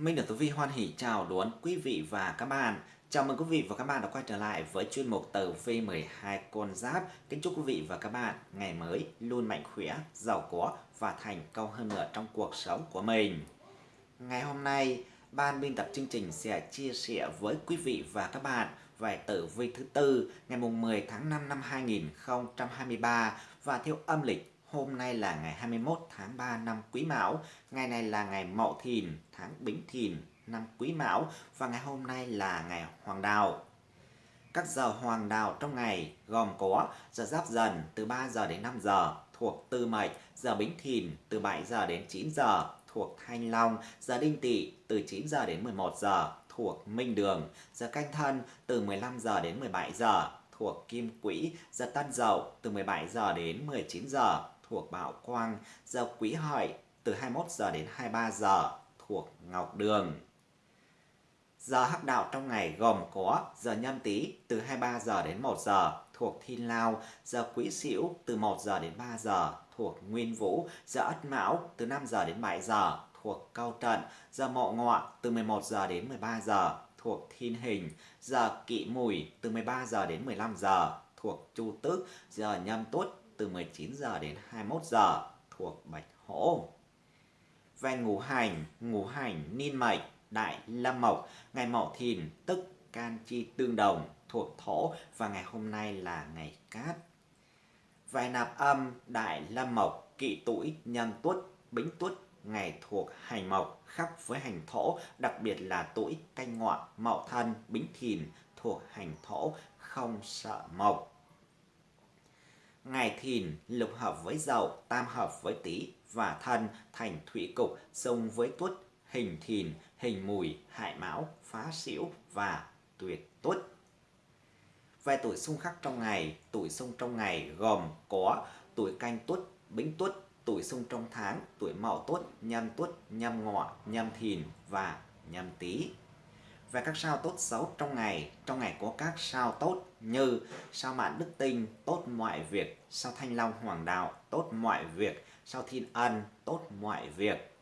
Minh được Tử Vi hoan hỷ chào đón quý vị và các bạn. Chào mừng quý vị và các bạn đã quay trở lại với chuyên mục Tử Vi 12 con giáp. Kính chúc quý vị và các bạn ngày mới luôn mạnh khỏe, giàu có và thành công hơn nữa trong cuộc sống của mình. Ngày hôm nay, ban biên tập chương trình sẽ chia sẻ với quý vị và các bạn về tử vi thứ tư ngày 10 tháng 5 năm 2023 và theo âm lịch Hôm nay là ngày 21 tháng 3 năm Quý Mão, ngày này là ngày Mậu Thìn, tháng Bính Thìn năm Quý Mão và ngày hôm nay là ngày Hoàng Đạo. Các giờ hoàng đạo trong ngày gồm có giờ giáp dần từ 3 giờ đến 5 giờ thuộc Tư Mệnh, giờ Bính Thìn từ 7 giờ đến 9 giờ thuộc Thanh Long, giờ Đinh Tỵ từ 9 giờ đến 11 giờ thuộc Minh Đường, giờ Canh Thân từ 15 giờ đến 17 giờ thuộc Kim Quỹ, giờ Tân Dậu từ 17 giờ đến 19 giờ thuộc Bảo Quang, giờ Quý Hợi từ 21 giờ đến 23 giờ thuộc Ngọc Đường. Giờ hắc đạo trong ngày gồm có giờ nhâm tý từ 23 giờ đến 1 giờ thuộc Thiên Lao, giờ Quý Sửu từ 1 giờ đến 3 giờ thuộc Nguyên Vũ, giờ Ất Mão từ 5 giờ đến 7 giờ thuộc Cao Trận, giờ Mộ Ngọ từ 11 giờ đến 13 giờ thuộc Thiên Hình, giờ Kỵ Mùi từ 13 giờ đến 15 giờ thuộc Chu Tước, giờ Nhâm Tuất từ 19 giờ đến 21 giờ thuộc Bạch Hổ. Về ngũ hành, ngũ hành ninh mệnh, đại lâm mộc, ngày mậu thìn tức can chi tương đồng thuộc thổ và ngày hôm nay là ngày cát. Về nạp âm, đại lâm mộc, kỵ tuổi, nhâm tuất, bính tuất, ngày thuộc hành mộc khắc với hành thổ, đặc biệt là tuổi canh ngọ, mậu thân, bính thìn thuộc hành thổ, không sợ mộc ngày thìn lục hợp với dậu, tam hợp với tý và thân thành thủy cục xung với tuất, hình thìn, hình mùi, hại mão, phá xỉu và tuyệt tuất. Về tuổi xung khắc trong ngày, tuổi xung trong ngày gồm có tuổi canh tuất, bính tuất, tuổi xung trong tháng, tuổi mậu tuất, nhâm tuất, nhâm ngọ, nhâm thìn và nhâm tý về các sao tốt xấu trong ngày. Trong ngày có các sao tốt như sao mạn đức tinh, tốt mọi việc, sao thanh long hoàng đạo, tốt mọi việc, sao thiên ân, tốt mọi việc.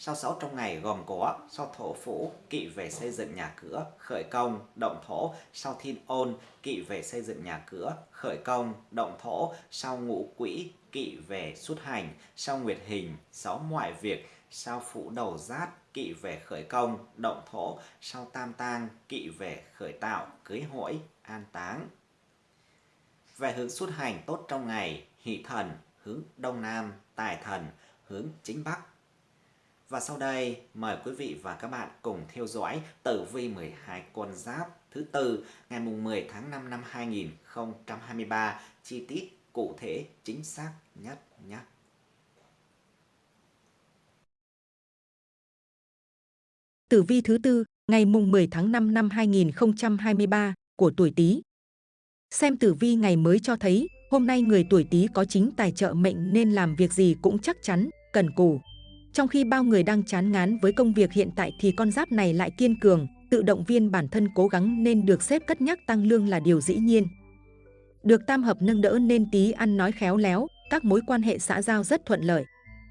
Sao sáu trong ngày gồm có sao thổ phủ, kỵ về xây dựng nhà cửa, khởi công, động thổ, sao thiên ôn, kỵ về xây dựng nhà cửa, khởi công, động thổ, sao ngũ quỹ, kỵ về xuất hành, sao nguyệt hình, sáu mọi việc, sao phủ đầu giát, kỵ về khởi công, động thổ, sau tam tang, kỵ về khởi tạo, cưới hỏi, an táng. Về hướng xuất hành tốt trong ngày, hỷ thần, hướng đông nam, tài thần, hướng chính bắc. Và sau đây, mời quý vị và các bạn cùng theo dõi tử vi 12 con giáp thứ tư ngày mùng 10 tháng 5 năm 2023, chi tiết cụ thể chính xác nhất nhé. Tử vi thứ tư, ngày mùng 10 tháng 5 năm 2023 của tuổi Tý. Xem tử vi ngày mới cho thấy, hôm nay người tuổi Tý có chính tài trợ mệnh nên làm việc gì cũng chắc chắn, cần cù. Trong khi bao người đang chán ngán với công việc hiện tại thì con giáp này lại kiên cường, tự động viên bản thân cố gắng nên được xếp cất nhắc tăng lương là điều dĩ nhiên. Được tam hợp nâng đỡ nên Tý ăn nói khéo léo, các mối quan hệ xã giao rất thuận lợi.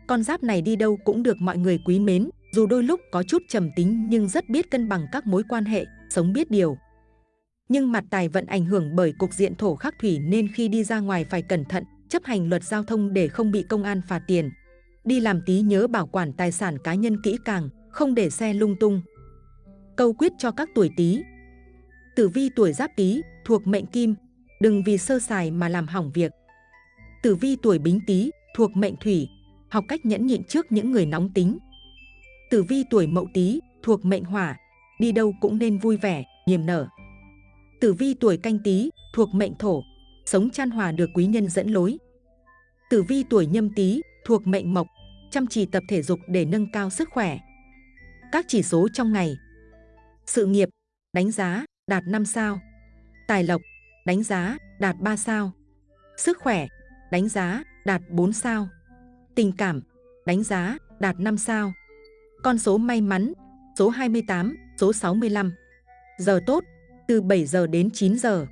Con giáp này đi đâu cũng được mọi người quý mến, dù đôi lúc có chút trầm tính nhưng rất biết cân bằng các mối quan hệ, sống biết điều. Nhưng mặt tài vận ảnh hưởng bởi cục diện thổ khắc thủy nên khi đi ra ngoài phải cẩn thận, chấp hành luật giao thông để không bị công an phạt tiền. Đi làm tí nhớ bảo quản tài sản cá nhân kỹ càng, không để xe lung tung. Câu quyết cho các tuổi Tý. Tử vi tuổi Giáp Tý thuộc mệnh Kim, đừng vì sơ sài mà làm hỏng việc. Tử vi tuổi Bính Tý thuộc mệnh Thủy, học cách nhẫn nhịn trước những người nóng tính, Tử vi tuổi Mậu Tý thuộc mệnh Hỏa, đi đâu cũng nên vui vẻ, niềm nở. Tử vi tuổi Canh Tý thuộc mệnh Thổ, sống chan hòa được quý nhân dẫn lối. Tử vi tuổi Nhâm Tý thuộc mệnh Mộc, chăm chỉ tập thể dục để nâng cao sức khỏe. Các chỉ số trong ngày. Sự nghiệp, đánh giá, đạt 5 sao. Tài lộc, đánh giá, đạt 3 sao. Sức khỏe, đánh giá, đạt 4 sao. Tình cảm, đánh giá, đạt 5 sao. Con số may mắn, số 28, số 65. Giờ tốt, từ 7 giờ đến 9 giờ.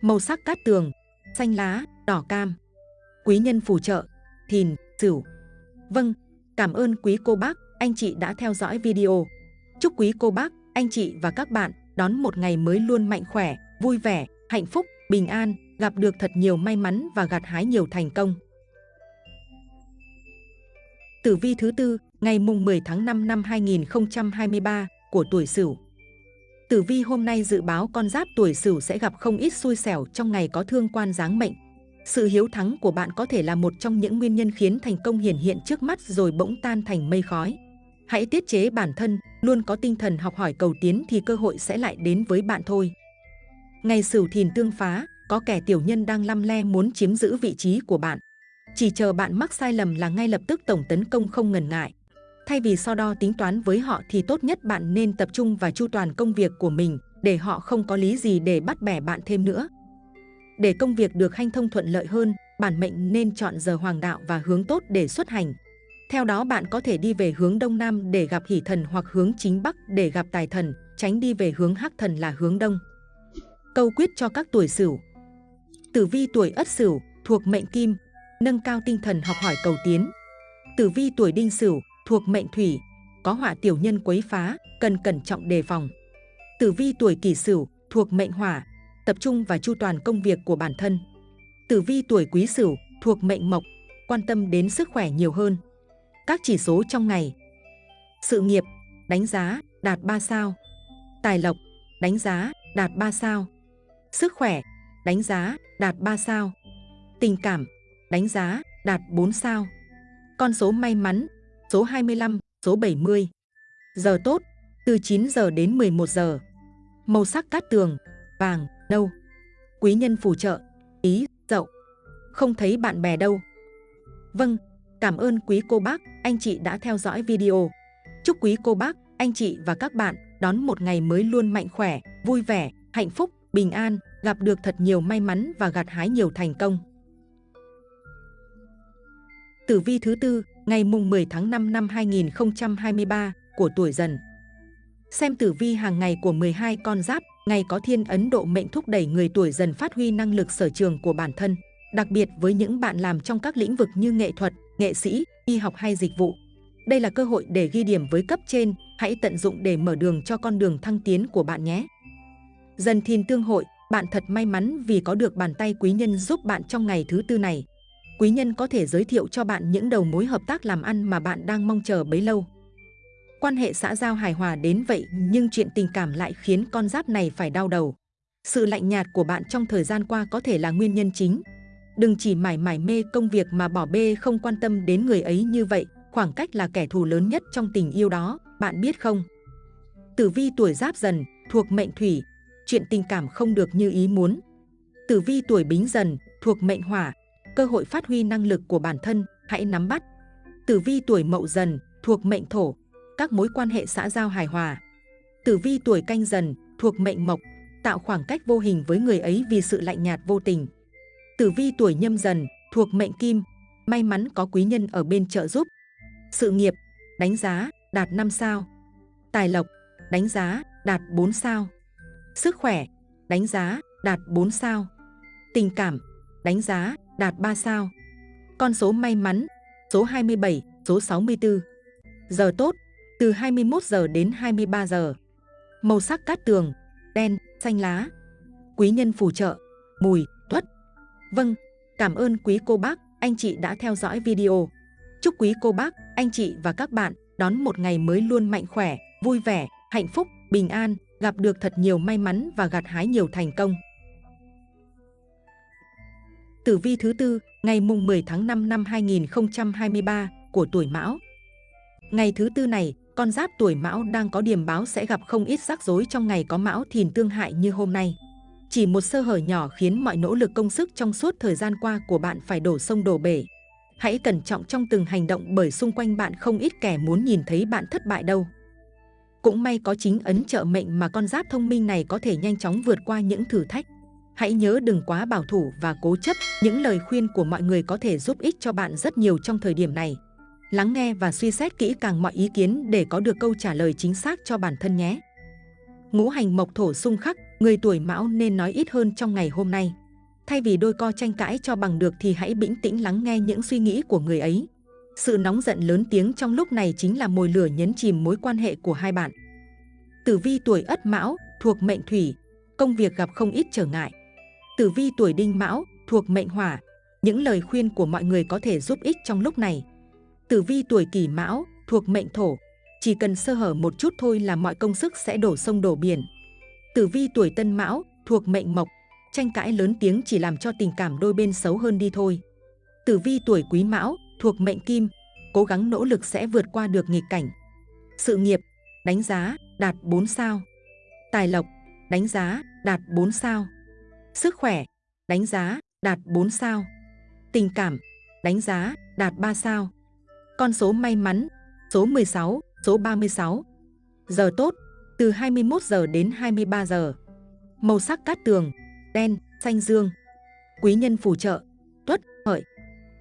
Màu sắc cát tường, xanh lá, đỏ cam. Quý nhân phù trợ, thìn, sửu. Vâng, cảm ơn quý cô bác, anh chị đã theo dõi video. Chúc quý cô bác, anh chị và các bạn đón một ngày mới luôn mạnh khỏe, vui vẻ, hạnh phúc, bình an, gặp được thật nhiều may mắn và gặt hái nhiều thành công. Tử vi thứ tư, ngày mùng 10 tháng 5 năm 2023 của tuổi Sửu. Tử vi hôm nay dự báo con giáp tuổi Sửu sẽ gặp không ít xui xẻo trong ngày có thương quan giáng mệnh. Sự hiếu thắng của bạn có thể là một trong những nguyên nhân khiến thành công hiển hiện trước mắt rồi bỗng tan thành mây khói. Hãy tiết chế bản thân, luôn có tinh thần học hỏi cầu tiến thì cơ hội sẽ lại đến với bạn thôi. Ngày Sửu Thìn tương phá, có kẻ tiểu nhân đang lăm le muốn chiếm giữ vị trí của bạn. Chỉ chờ bạn mắc sai lầm là ngay lập tức tổng tấn công không ngần ngại. Thay vì so đo tính toán với họ thì tốt nhất bạn nên tập trung và chu toàn công việc của mình để họ không có lý gì để bắt bẻ bạn thêm nữa. Để công việc được hanh thông thuận lợi hơn, bản mệnh nên chọn giờ hoàng đạo và hướng tốt để xuất hành. Theo đó bạn có thể đi về hướng Đông Nam để gặp hỷ thần hoặc hướng chính Bắc để gặp tài thần, tránh đi về hướng hắc thần là hướng Đông. Câu quyết cho các tuổi Sửu Tử vi tuổi Ất Sửu thuộc mệnh Kim, nâng cao tinh thần học hỏi cầu tiến. Tử vi tuổi Đinh Sửu thuộc mệnh Thủy, có họa tiểu nhân quấy phá, cần cẩn trọng đề phòng. Tử vi tuổi Kỷ Sửu thuộc mệnh Hỏa, tập trung và chu toàn công việc của bản thân. Tử vi tuổi Quý Sửu thuộc mệnh Mộc, quan tâm đến sức khỏe nhiều hơn. Các chỉ số trong ngày. Sự nghiệp, đánh giá, đạt 3 sao. Tài lộc, đánh giá, đạt 3 sao. Sức khỏe, đánh giá, đạt 3 sao. Tình cảm, đánh giá, đạt 4 sao. Con số may mắn, số 25, số 70. Giờ tốt, từ 9 giờ đến 11 giờ. Màu sắc cát tường, vàng, nâu. Quý nhân phù trợ, ý, dậu. Không thấy bạn bè đâu. Vâng, cảm ơn quý cô bác, anh chị đã theo dõi video. Chúc quý cô bác, anh chị và các bạn đón một ngày mới luôn mạnh khỏe, vui vẻ, hạnh phúc, bình an, gặp được thật nhiều may mắn và gặt hái nhiều thành công. Tử vi thứ tư, ngày mùng 10 tháng 5 năm 2023 của tuổi dần. Xem tử vi hàng ngày của 12 con giáp, ngày có thiên ấn độ mệnh thúc đẩy người tuổi dần phát huy năng lực sở trường của bản thân, đặc biệt với những bạn làm trong các lĩnh vực như nghệ thuật, nghệ sĩ, y học hay dịch vụ. Đây là cơ hội để ghi điểm với cấp trên, hãy tận dụng để mở đường cho con đường thăng tiến của bạn nhé. Dần thìn tương hội, bạn thật may mắn vì có được bàn tay quý nhân giúp bạn trong ngày thứ tư này. Quý nhân có thể giới thiệu cho bạn những đầu mối hợp tác làm ăn mà bạn đang mong chờ bấy lâu. Quan hệ xã giao hài hòa đến vậy nhưng chuyện tình cảm lại khiến con giáp này phải đau đầu. Sự lạnh nhạt của bạn trong thời gian qua có thể là nguyên nhân chính. Đừng chỉ mải mải mê công việc mà bỏ bê không quan tâm đến người ấy như vậy, khoảng cách là kẻ thù lớn nhất trong tình yêu đó, bạn biết không? Tử vi tuổi giáp dần, thuộc mệnh thủy, chuyện tình cảm không được như ý muốn. Tử vi tuổi bính dần, thuộc mệnh hỏa, cơ hội phát huy năng lực của bản thân, hãy nắm bắt. Tử vi tuổi mậu dần, thuộc mệnh thổ, các mối quan hệ xã giao hài hòa. Tử vi tuổi canh dần, thuộc mệnh mộc, tạo khoảng cách vô hình với người ấy vì sự lạnh nhạt vô tình. Tử vi tuổi nhâm dần, thuộc mệnh kim, may mắn có quý nhân ở bên trợ giúp. Sự nghiệp, đánh giá, đạt 5 sao. Tài lộc, đánh giá, đạt 4 sao. Sức khỏe, đánh giá, đạt 4 sao. Tình cảm, đánh giá, đạt 3 sao. Con số may mắn, số 27, số 64. Giờ tốt, từ 21 giờ đến 23 giờ. Màu sắc cát tường, đen, xanh lá. Quý nhân phù trợ, mùi, tuất. Vâng, cảm ơn quý cô bác, anh chị đã theo dõi video. Chúc quý cô bác, anh chị và các bạn đón một ngày mới luôn mạnh khỏe, vui vẻ, hạnh phúc, bình an, gặp được thật nhiều may mắn và gặt hái nhiều thành công. Tử vi thứ tư, ngày mùng 10 tháng 5 năm 2023 của tuổi Mão. Ngày thứ tư này, con giáp tuổi Mão đang có điểm báo sẽ gặp không ít rắc rối trong ngày có Mão Thìn tương hại như hôm nay. Chỉ một sơ hở nhỏ khiến mọi nỗ lực công sức trong suốt thời gian qua của bạn phải đổ sông đổ bể. Hãy cẩn trọng trong từng hành động bởi xung quanh bạn không ít kẻ muốn nhìn thấy bạn thất bại đâu. Cũng may có chính ấn trợ mệnh mà con giáp thông minh này có thể nhanh chóng vượt qua những thử thách. Hãy nhớ đừng quá bảo thủ và cố chấp, những lời khuyên của mọi người có thể giúp ích cho bạn rất nhiều trong thời điểm này. Lắng nghe và suy xét kỹ càng mọi ý kiến để có được câu trả lời chính xác cho bản thân nhé. Ngũ hành mộc thổ xung khắc, người tuổi mão nên nói ít hơn trong ngày hôm nay. Thay vì đôi co tranh cãi cho bằng được thì hãy bình tĩnh lắng nghe những suy nghĩ của người ấy. Sự nóng giận lớn tiếng trong lúc này chính là mồi lửa nhấn chìm mối quan hệ của hai bạn. Tử vi tuổi Ất Mão thuộc mệnh Thủy, công việc gặp không ít trở ngại. Tử vi tuổi Đinh Mão thuộc mệnh Hỏa, những lời khuyên của mọi người có thể giúp ích trong lúc này. Tử vi tuổi Kỷ Mão thuộc mệnh Thổ, chỉ cần sơ hở một chút thôi là mọi công sức sẽ đổ sông đổ biển. Tử vi tuổi Tân Mão thuộc mệnh Mộc, tranh cãi lớn tiếng chỉ làm cho tình cảm đôi bên xấu hơn đi thôi. Tử vi tuổi Quý Mão thuộc mệnh Kim, cố gắng nỗ lực sẽ vượt qua được nghịch cảnh. Sự nghiệp, đánh giá, đạt 4 sao. Tài lộc, đánh giá, đạt 4 sao. Sức khỏe, đánh giá, đạt 4 sao. Tình cảm, đánh giá, đạt 3 sao. Con số may mắn, số 16, số 36. Giờ tốt, từ 21 giờ đến 23 giờ. Màu sắc cát tường, đen, xanh dương. Quý nhân phù trợ, tuất, hợi.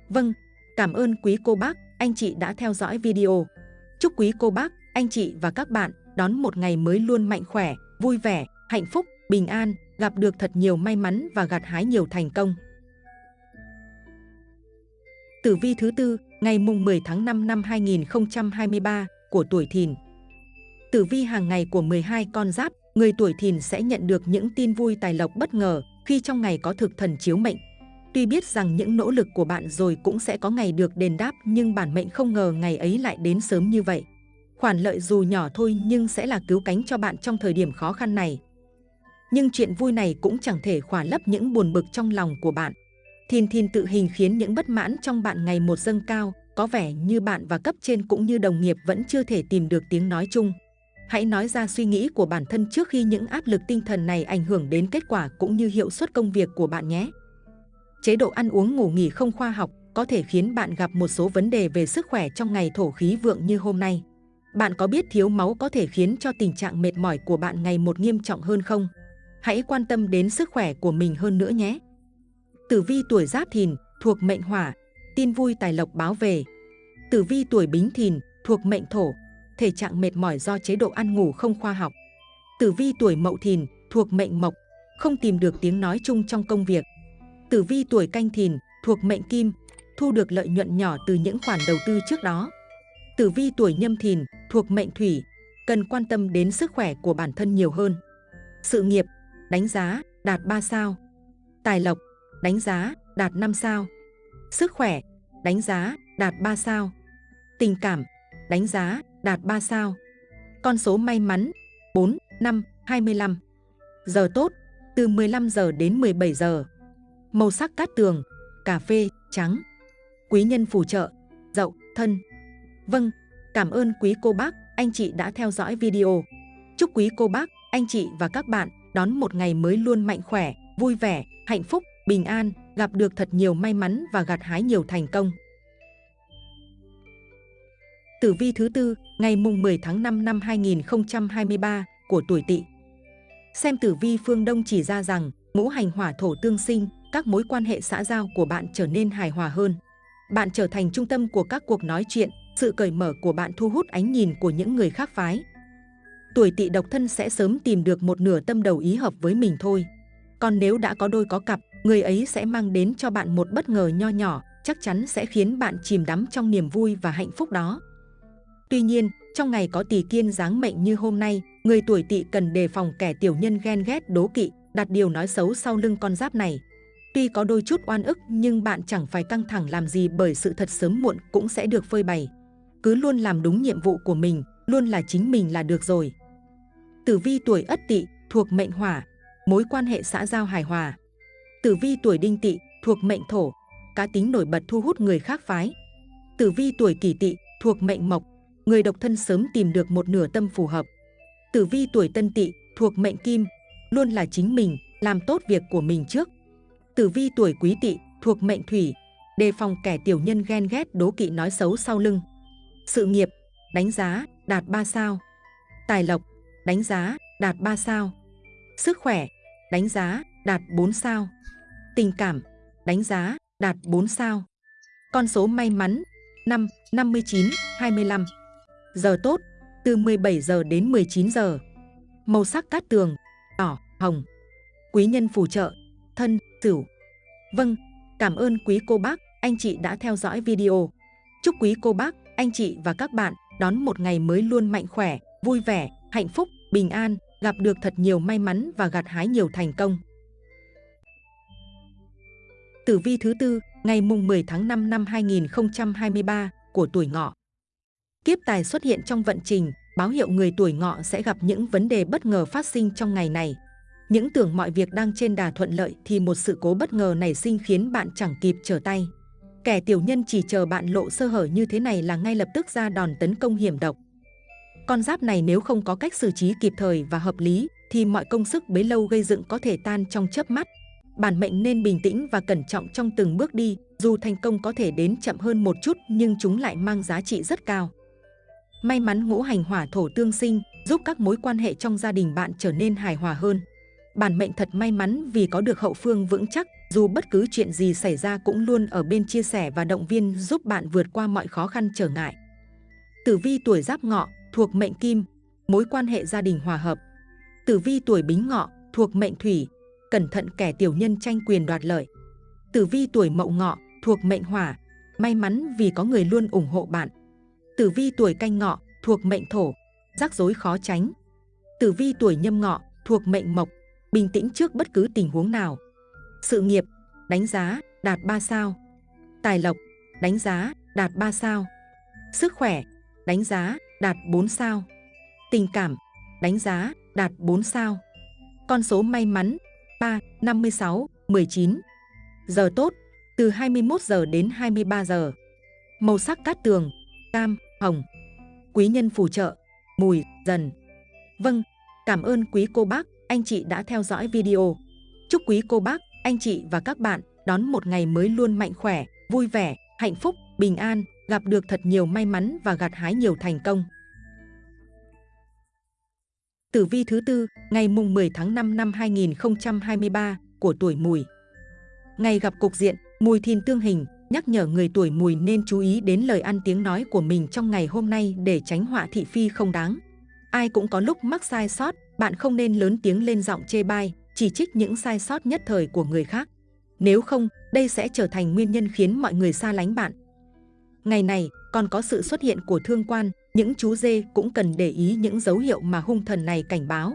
Vâng, cảm ơn quý cô bác, anh chị đã theo dõi video. Chúc quý cô bác, anh chị và các bạn đón một ngày mới luôn mạnh khỏe, vui vẻ, hạnh phúc, bình an, gặp được thật nhiều may mắn và gặt hái nhiều thành công. Tử vi thứ tư, ngày mùng 10 tháng 5 năm 2023 của tuổi Thìn. Tử vi hàng ngày của 12 con giáp, người tuổi Thìn sẽ nhận được những tin vui tài lộc bất ngờ khi trong ngày có thực thần chiếu mệnh. Tuy biết rằng những nỗ lực của bạn rồi cũng sẽ có ngày được đền đáp nhưng bản mệnh không ngờ ngày ấy lại đến sớm như vậy. Khoản lợi dù nhỏ thôi nhưng sẽ là cứu cánh cho bạn trong thời điểm khó khăn này. Nhưng chuyện vui này cũng chẳng thể khỏa lấp những buồn bực trong lòng của bạn. Thìn thìn tự hình khiến những bất mãn trong bạn ngày một dâng cao, có vẻ như bạn và cấp trên cũng như đồng nghiệp vẫn chưa thể tìm được tiếng nói chung. Hãy nói ra suy nghĩ của bản thân trước khi những áp lực tinh thần này ảnh hưởng đến kết quả cũng như hiệu suất công việc của bạn nhé. Chế độ ăn uống ngủ nghỉ không khoa học có thể khiến bạn gặp một số vấn đề về sức khỏe trong ngày thổ khí vượng như hôm nay. Bạn có biết thiếu máu có thể khiến cho tình trạng mệt mỏi của bạn ngày một nghiêm trọng hơn không? Hãy quan tâm đến sức khỏe của mình hơn nữa nhé. Tử vi tuổi Giáp Thìn thuộc mệnh Hỏa, tin vui tài lộc báo về. Tử vi tuổi Bính Thìn thuộc mệnh Thổ, thể trạng mệt mỏi do chế độ ăn ngủ không khoa học. Tử vi tuổi Mậu Thìn thuộc mệnh Mộc, không tìm được tiếng nói chung trong công việc. Tử vi tuổi Canh Thìn thuộc mệnh Kim, thu được lợi nhuận nhỏ từ những khoản đầu tư trước đó. Tử vi tuổi Nhâm Thìn thuộc mệnh Thủy, cần quan tâm đến sức khỏe của bản thân nhiều hơn. Sự nghiệp, đánh giá, đạt 3 sao. Tài lộc, đánh giá, đạt 5 sao. Sức khỏe, đánh giá, đạt 3 sao. Tình cảm, đánh giá, đạt 3 sao. Con số may mắn, 4, 5, 25. Giờ tốt, từ 15 giờ đến 17 giờ. Màu sắc cát tường, cà phê, trắng. Quý nhân phù trợ, dậu, thân. Vâng, cảm ơn quý cô bác, anh chị đã theo dõi video. Chúc quý cô bác, anh chị và các bạn đón một ngày mới luôn mạnh khỏe, vui vẻ, hạnh phúc, bình an, gặp được thật nhiều may mắn và gặt hái nhiều thành công. Tử vi thứ tư, ngày mùng 10 tháng 5 năm 2023 của tuổi Tỵ. Xem tử vi phương Đông chỉ ra rằng ngũ hành hỏa thổ tương sinh, các mối quan hệ xã giao của bạn trở nên hài hòa hơn. Bạn trở thành trung tâm của các cuộc nói chuyện, sự cởi mở của bạn thu hút ánh nhìn của những người khác phái. Tuổi tỵ độc thân sẽ sớm tìm được một nửa tâm đầu ý hợp với mình thôi. Còn nếu đã có đôi có cặp, người ấy sẽ mang đến cho bạn một bất ngờ nho nhỏ, chắc chắn sẽ khiến bạn chìm đắm trong niềm vui và hạnh phúc đó. Tuy nhiên, trong ngày có tỷ kiên dáng mệnh như hôm nay, người tuổi tỵ cần đề phòng kẻ tiểu nhân ghen ghét đố kỵ, đặt điều nói xấu sau lưng con giáp này. Tuy có đôi chút oan ức nhưng bạn chẳng phải căng thẳng làm gì bởi sự thật sớm muộn cũng sẽ được phơi bày. Cứ luôn làm đúng nhiệm vụ của mình, luôn là chính mình là được rồi. Tử vi tuổi Ất Tỵ thuộc mệnh Hỏa, mối quan hệ xã giao hài hòa. Tử vi tuổi Đinh Tỵ thuộc mệnh Thổ, cá tính nổi bật thu hút người khác phái. Tử vi tuổi Kỷ Tỵ thuộc mệnh Mộc, người độc thân sớm tìm được một nửa tâm phù hợp. Tử vi tuổi Tân Tỵ thuộc mệnh Kim, luôn là chính mình, làm tốt việc của mình trước. Tử vi tuổi Quý Tỵ thuộc mệnh Thủy, đề phòng kẻ tiểu nhân ghen ghét đố kỵ nói xấu sau lưng. Sự nghiệp, đánh giá, đạt 3 sao. Tài lộc, đánh giá, đạt 3 sao. Sức khỏe, đánh giá, đạt 4 sao. Tình cảm, đánh giá, đạt 4 sao. Con số may mắn, 5, 59, 25. Giờ tốt, từ 17 giờ đến 19 giờ. Màu sắc cát tường, đỏ, hồng. Quý nhân phù trợ, thân, sửu. Vâng, cảm ơn quý cô bác, anh chị đã theo dõi video. Chúc quý cô bác, anh chị và các bạn đón một ngày mới luôn mạnh khỏe, vui vẻ, hạnh phúc, bình an, gặp được thật nhiều may mắn và gặt hái nhiều thành công. Tử vi thứ tư, ngày mùng 10 tháng 5 năm 2023 của tuổi ngọ. Kiếp tài xuất hiện trong vận trình, báo hiệu người tuổi ngọ sẽ gặp những vấn đề bất ngờ phát sinh trong ngày này. Những tưởng mọi việc đang trên đà thuận lợi thì một sự cố bất ngờ nảy sinh khiến bạn chẳng kịp trở tay. Kẻ tiểu nhân chỉ chờ bạn lộ sơ hở như thế này là ngay lập tức ra đòn tấn công hiểm độc. Con giáp này nếu không có cách xử trí kịp thời và hợp lý thì mọi công sức bấy lâu gây dựng có thể tan trong chớp mắt. Bản mệnh nên bình tĩnh và cẩn trọng trong từng bước đi, dù thành công có thể đến chậm hơn một chút nhưng chúng lại mang giá trị rất cao. May mắn ngũ hành hỏa thổ tương sinh, giúp các mối quan hệ trong gia đình bạn trở nên hài hòa hơn. Bản mệnh thật may mắn vì có được hậu phương vững chắc, dù bất cứ chuyện gì xảy ra cũng luôn ở bên chia sẻ và động viên giúp bạn vượt qua mọi khó khăn trở ngại. Tử vi tuổi giáp ngọ, thuộc mệnh kim, mối quan hệ gia đình hòa hợp. Tử vi tuổi bính ngọ, thuộc mệnh thủy, cẩn thận kẻ tiểu nhân tranh quyền đoạt lợi. Tử vi tuổi mậu ngọ, thuộc mệnh hỏa, may mắn vì có người luôn ủng hộ bạn. Tử vi tuổi canh ngọ, thuộc mệnh thổ, rắc rối khó tránh. Tử vi tuổi nhâm ngọ, thuộc mệnh mộc, bình tĩnh trước bất cứ tình huống nào. Sự nghiệp, đánh giá, đạt 3 sao. Tài lộc, đánh giá, đạt 3 sao. Sức khỏe, đánh giá, đạt 4 sao. Tình cảm, đánh giá, đạt 4 sao. Con số may mắn, 3, 56, 19. Giờ tốt, từ 21 giờ đến 23 giờ. Màu sắc cát tường, cam, hồng. Quý nhân phù trợ, mùi, dần. Vâng, cảm ơn quý cô bác, anh chị đã theo dõi video. Chúc quý cô bác, anh chị và các bạn đón một ngày mới luôn mạnh khỏe, vui vẻ, hạnh phúc, bình an, gặp được thật nhiều may mắn và gặt hái nhiều thành công. Tử vi thứ tư, ngày mùng 10 tháng 5 năm 2023 của tuổi mùi. Ngày gặp cục diện, mùi thìn tương hình, nhắc nhở người tuổi mùi nên chú ý đến lời ăn tiếng nói của mình trong ngày hôm nay để tránh họa thị phi không đáng. Ai cũng có lúc mắc sai sót, bạn không nên lớn tiếng lên giọng chê bai, chỉ trích những sai sót nhất thời của người khác. Nếu không, đây sẽ trở thành nguyên nhân khiến mọi người xa lánh bạn. Ngày này, còn có sự xuất hiện của thương quan, những chú dê cũng cần để ý những dấu hiệu mà hung thần này cảnh báo.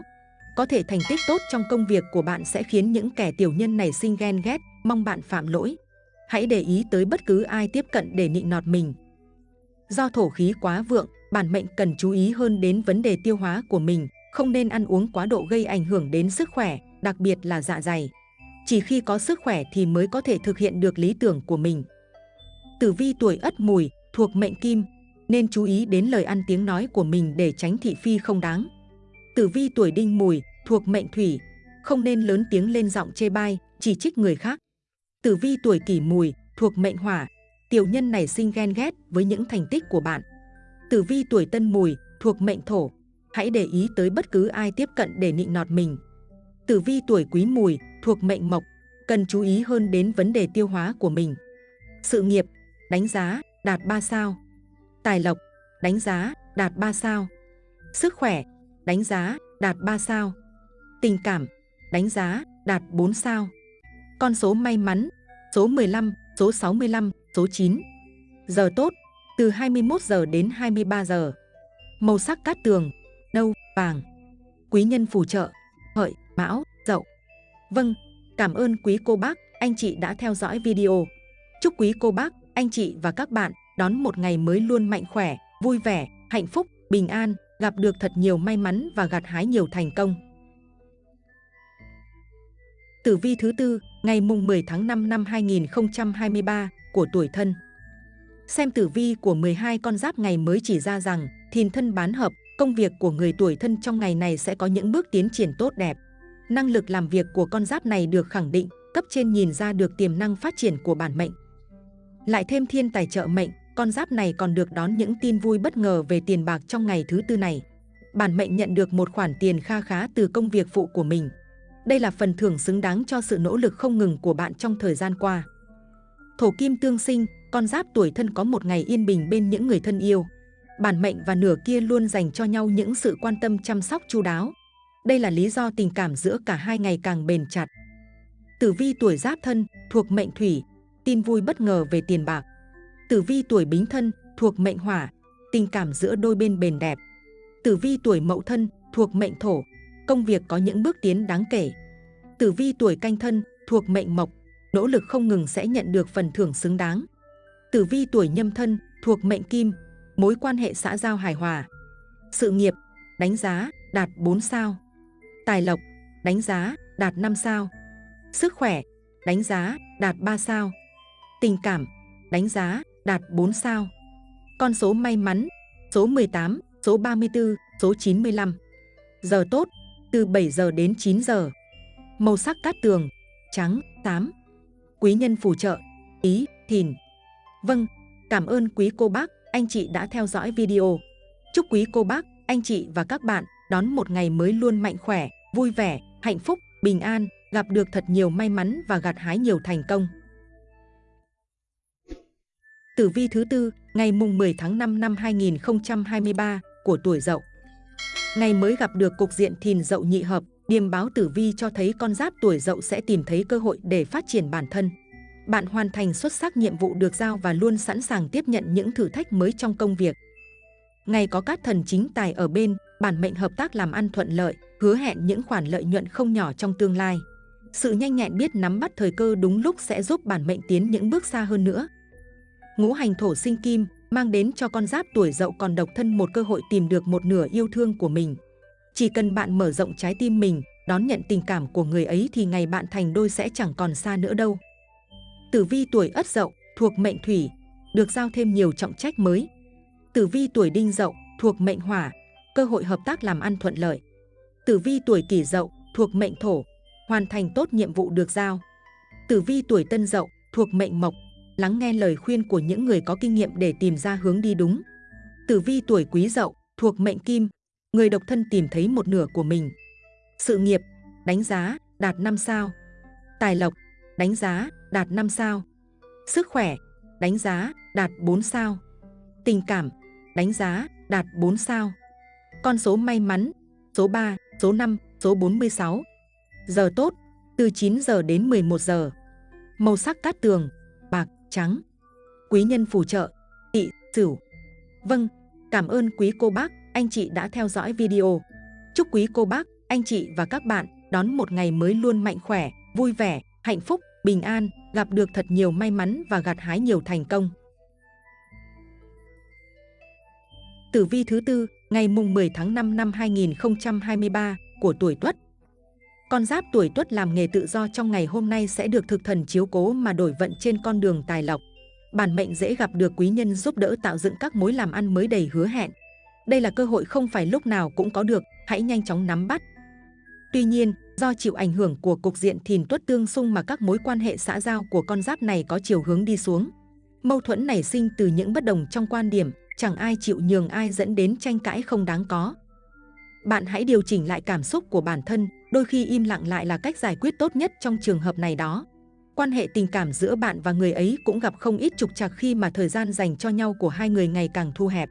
Có thể thành tích tốt trong công việc của bạn sẽ khiến những kẻ tiểu nhân này sinh ghen ghét, mong bạn phạm lỗi. Hãy để ý tới bất cứ ai tiếp cận để nịnh nọt mình. Do thổ khí quá vượng, bản mệnh cần chú ý hơn đến vấn đề tiêu hóa của mình, không nên ăn uống quá độ gây ảnh hưởng đến sức khỏe, đặc biệt là dạ dày. Chỉ khi có sức khỏe thì mới có thể thực hiện được lý tưởng của mình. Tử vi tuổi Ất Mùi thuộc mệnh Kim, nên chú ý đến lời ăn tiếng nói của mình để tránh thị phi không đáng. Tử vi tuổi Đinh Mùi thuộc mệnh Thủy, không nên lớn tiếng lên giọng chê bai, chỉ trích người khác. Tử vi tuổi Kỷ Mùi thuộc mệnh Hỏa, tiểu nhân này sinh ghen ghét với những thành tích của bạn. Tử vi tuổi Tân Mùi thuộc mệnh Thổ, hãy để ý tới bất cứ ai tiếp cận để nịnh nọt mình. Tử vi tuổi Quý Mùi thuộc mệnh Mộc, cần chú ý hơn đến vấn đề tiêu hóa của mình. Sự nghiệp, đánh giá, đạt 3 sao. Tài lộc, đánh giá, đạt 3 sao. Sức khỏe, đánh giá, đạt 3 sao. Tình cảm, đánh giá, đạt 4 sao. Con số may mắn, số 15, số 65, số 9. Giờ tốt, từ 21 giờ đến 23 giờ. Màu sắc cát tường, nâu, vàng. Quý nhân phù trợ, hợi, mão, dậu. Vâng, cảm ơn quý cô bác, anh chị đã theo dõi video. Chúc quý cô bác, anh chị và các bạn đón một ngày mới luôn mạnh khỏe, vui vẻ, hạnh phúc, bình an, gặp được thật nhiều may mắn và gặt hái nhiều thành công. Tử vi thứ tư, ngày mùng 10 tháng 5 năm 2023 của tuổi thân. Xem tử vi của 12 con giáp ngày mới chỉ ra rằng thìn thân bán hợp, công việc của người tuổi thân trong ngày này sẽ có những bước tiến triển tốt đẹp. Năng lực làm việc của con giáp này được khẳng định, cấp trên nhìn ra được tiềm năng phát triển của bản mệnh. Lại thêm thiên tài trợ mệnh, con giáp này còn được đón những tin vui bất ngờ về tiền bạc trong ngày thứ tư này. Bản mệnh nhận được một khoản tiền kha khá từ công việc phụ của mình. Đây là phần thưởng xứng đáng cho sự nỗ lực không ngừng của bạn trong thời gian qua. Thổ kim tương sinh, con giáp tuổi thân có một ngày yên bình bên những người thân yêu. Bản mệnh và nửa kia luôn dành cho nhau những sự quan tâm chăm sóc chu đáo. Đây là lý do tình cảm giữa cả hai ngày càng bền chặt. Tử vi tuổi giáp thân thuộc mệnh thủy, tin vui bất ngờ về tiền bạc. Tử vi tuổi bính thân thuộc mệnh hỏa, tình cảm giữa đôi bên bền đẹp. Tử vi tuổi mậu thân thuộc mệnh thổ, công việc có những bước tiến đáng kể. Tử vi tuổi canh thân, thuộc mệnh mộc, nỗ lực không ngừng sẽ nhận được phần thưởng xứng đáng. Tử vi tuổi nhâm thân, thuộc mệnh kim, mối quan hệ xã giao hài hòa. Sự nghiệp, đánh giá, đạt 4 sao. Tài lộc, đánh giá, đạt 5 sao. Sức khỏe, đánh giá, đạt 3 sao. Tình cảm, đánh giá, đạt 4 sao. Con số may mắn, số 18, số 34, số 95. Giờ tốt, từ 7 giờ đến 9 giờ. Màu sắc cát tường, trắng, tám. Quý nhân phù trợ, ý, thìn. Vâng, cảm ơn quý cô bác, anh chị đã theo dõi video. Chúc quý cô bác, anh chị và các bạn đón một ngày mới luôn mạnh khỏe, vui vẻ, hạnh phúc, bình an, gặp được thật nhiều may mắn và gặt hái nhiều thành công. Tử vi thứ tư, ngày mùng 10 tháng 5 năm 2023 của tuổi Dậu. Ngày mới gặp được cục diện thìn Dậu nhị hợp, điềm báo tử vi cho thấy con giáp tuổi Dậu sẽ tìm thấy cơ hội để phát triển bản thân. Bạn hoàn thành xuất sắc nhiệm vụ được giao và luôn sẵn sàng tiếp nhận những thử thách mới trong công việc. Ngày có các thần chính tài ở bên, bản mệnh hợp tác làm ăn thuận lợi, hứa hẹn những khoản lợi nhuận không nhỏ trong tương lai. Sự nhanh nhẹn biết nắm bắt thời cơ đúng lúc sẽ giúp bản mệnh tiến những bước xa hơn nữa. Ngũ hành thổ sinh kim mang đến cho con giáp tuổi dậu còn độc thân một cơ hội tìm được một nửa yêu thương của mình. Chỉ cần bạn mở rộng trái tim mình, đón nhận tình cảm của người ấy thì ngày bạn thành đôi sẽ chẳng còn xa nữa đâu. Tử vi tuổi ất dậu thuộc mệnh thủy, được giao thêm nhiều trọng trách mới. Tử vi tuổi đinh dậu thuộc mệnh hỏa, cơ hội hợp tác làm ăn thuận lợi. Tử vi tuổi kỷ dậu thuộc mệnh thổ, hoàn thành tốt nhiệm vụ được giao. Tử vi tuổi tân dậu thuộc mệnh mộc, lắng nghe lời khuyên của những người có kinh nghiệm để tìm ra hướng đi đúng. Tử vi tuổi quý dậu thuộc mệnh kim, người độc thân tìm thấy một nửa của mình. Sự nghiệp, đánh giá, đạt 5 sao. Tài lộc, đánh giá, đạt 5 sao. Sức khỏe, đánh giá, đạt 4 sao. Tình cảm, đánh giá, đạt 4 sao. Con số may mắn, số 3, số 5, số 46. Giờ tốt, từ 9 giờ đến 11 giờ. Màu sắc cát tường, trắng. Quý nhân phù trợ, tỵ, sửu. Vâng, cảm ơn quý cô bác, anh chị đã theo dõi video. Chúc quý cô bác, anh chị và các bạn đón một ngày mới luôn mạnh khỏe, vui vẻ, hạnh phúc, bình an, gặp được thật nhiều may mắn và gặt hái nhiều thành công. Tử vi thứ tư, ngày mùng 10 tháng 5 năm 2023 của tuổi Tuất. Con giáp tuổi Tuất làm nghề tự do trong ngày hôm nay sẽ được thực thần chiếu cố mà đổi vận trên con đường tài lộc. Bản mệnh dễ gặp được quý nhân giúp đỡ tạo dựng các mối làm ăn mới đầy hứa hẹn. Đây là cơ hội không phải lúc nào cũng có được, hãy nhanh chóng nắm bắt. Tuy nhiên, do chịu ảnh hưởng của cục diện thìn tuất tương xung mà các mối quan hệ xã giao của con giáp này có chiều hướng đi xuống. Mâu thuẫn nảy sinh từ những bất đồng trong quan điểm, chẳng ai chịu nhường ai dẫn đến tranh cãi không đáng có. Bạn hãy điều chỉnh lại cảm xúc của bản thân, đôi khi im lặng lại là cách giải quyết tốt nhất trong trường hợp này đó. Quan hệ tình cảm giữa bạn và người ấy cũng gặp không ít trục trặc khi mà thời gian dành cho nhau của hai người ngày càng thu hẹp.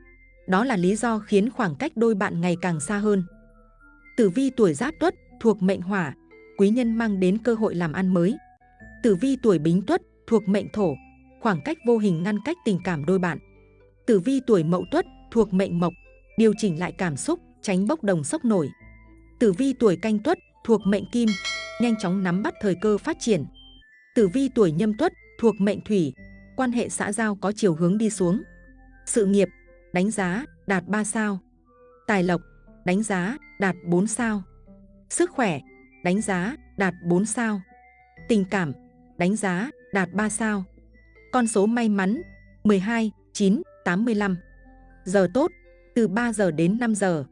Đó là lý do khiến khoảng cách đôi bạn ngày càng xa hơn. Tử vi tuổi Giáp Tuất thuộc mệnh Hỏa, quý nhân mang đến cơ hội làm ăn mới. Tử vi tuổi Bính Tuất thuộc mệnh Thổ, khoảng cách vô hình ngăn cách tình cảm đôi bạn. Tử vi tuổi Mậu Tuất thuộc mệnh Mộc, điều chỉnh lại cảm xúc, tránh bốc đồng sốc nổi. Tử vi tuổi Canh Tuất thuộc mệnh Kim, nhanh chóng nắm bắt thời cơ phát triển. Tử vi tuổi Nhâm Tuất thuộc mệnh Thủy, quan hệ xã giao có chiều hướng đi xuống. Sự nghiệp, đánh giá, đạt 3 sao. Tài lộc, đánh giá, đạt 4 sao. Sức khỏe, đánh giá, đạt 4 sao. Tình cảm, đánh giá, đạt 3 sao. Con số may mắn, 12, 9, 85. Giờ tốt, từ 3 giờ đến 5 giờ.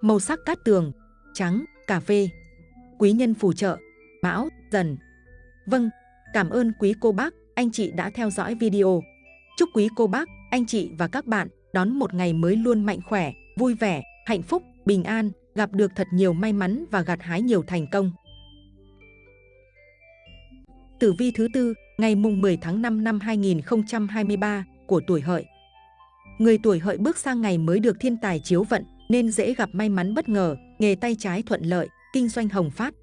Màu sắc cát tường, trắng, cà phê. Quý nhân phù trợ, mão, dần. Vâng, cảm ơn quý cô bác, anh chị đã theo dõi video. Chúc quý cô bác, anh chị và các bạn đón một ngày mới luôn mạnh khỏe, vui vẻ, hạnh phúc, bình an, gặp được thật nhiều may mắn và gặt hái nhiều thành công. Tử vi thứ tư, ngày mùng 10 tháng 5 năm 2023 của tuổi hợi. Người tuổi hợi bước sang ngày mới được thiên tài chiếu vận nên dễ gặp may mắn bất ngờ, nghề tay trái thuận lợi, kinh doanh hồng phát.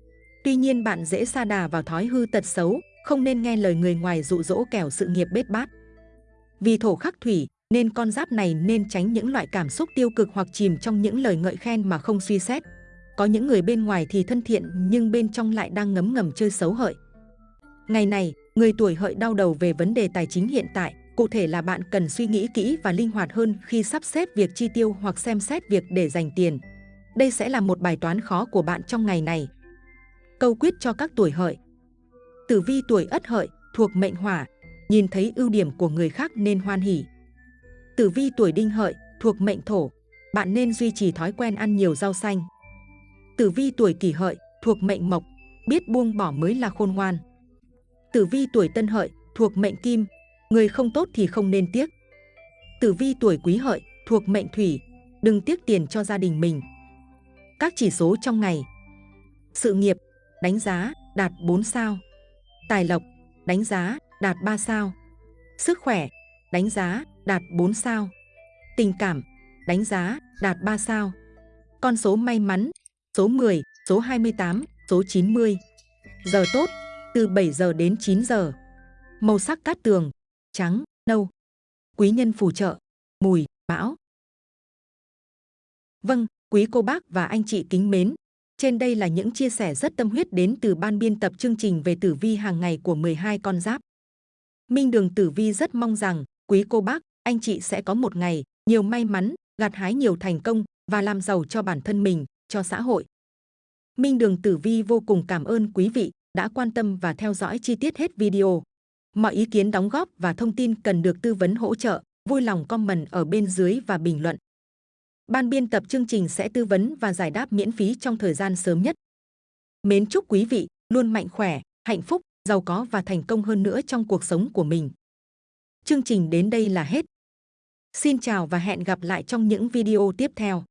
Tuy nhiên bạn dễ sa đà vào thói hư tật xấu, không nên nghe lời người ngoài dụ dỗ kẻo sự nghiệp bết bát. Vì thổ khắc thủy, nên con giáp này nên tránh những loại cảm xúc tiêu cực hoặc chìm trong những lời ngợi khen mà không suy xét. có những người bên ngoài thì thân thiện nhưng bên trong lại đang ngấm ngầm chơi xấu hợi. Ngày này, người tuổi hợi đau đầu về vấn đề tài chính hiện tại, cụ thể là bạn cần suy nghĩ kỹ và linh hoạt hơn khi sắp xếp việc chi tiêu hoặc xem xét việc để dành tiền. Đây sẽ là một bài toán khó của bạn trong ngày này. Câu quyết cho các tuổi hợi Tử vi tuổi ất hợi, thuộc mệnh hỏa, nhìn thấy ưu điểm của người khác nên hoan hỉ. Tử vi tuổi đinh hợi, thuộc mệnh thổ, bạn nên duy trì thói quen ăn nhiều rau xanh. Tử vi tuổi kỷ hợi, thuộc mệnh mộc, biết buông bỏ mới là khôn ngoan. Tử vi tuổi tân hợi, thuộc mệnh kim, người không tốt thì không nên tiếc. Tử vi tuổi quý hợi, thuộc mệnh thủy, đừng tiếc tiền cho gia đình mình. Các chỉ số trong ngày Sự nghiệp, đánh giá, đạt 4 sao. Tài lộc, đánh giá, đạt 3 sao. Sức khỏe, đánh giá, đạt 4 sao. Tình cảm, đánh giá, đạt 3 sao. Con số may mắn, số 10, số 28, số 90. Giờ tốt, từ 7 giờ đến 9 giờ. Màu sắc cát tường, trắng, nâu. Quý nhân phù trợ, mùi, bão. Vâng, quý cô bác và anh chị kính mến. Trên đây là những chia sẻ rất tâm huyết đến từ ban biên tập chương trình về tử vi hàng ngày của 12 con giáp. Minh Đường Tử Vi rất mong rằng quý cô bác, anh chị sẽ có một ngày nhiều may mắn, gặt hái nhiều thành công và làm giàu cho bản thân mình, cho xã hội. Minh Đường Tử Vi vô cùng cảm ơn quý vị đã quan tâm và theo dõi chi tiết hết video. Mọi ý kiến đóng góp và thông tin cần được tư vấn hỗ trợ, vui lòng comment ở bên dưới và bình luận. Ban biên tập chương trình sẽ tư vấn và giải đáp miễn phí trong thời gian sớm nhất. Mến chúc quý vị luôn mạnh khỏe, hạnh phúc, giàu có và thành công hơn nữa trong cuộc sống của mình. Chương trình đến đây là hết. Xin chào và hẹn gặp lại trong những video tiếp theo.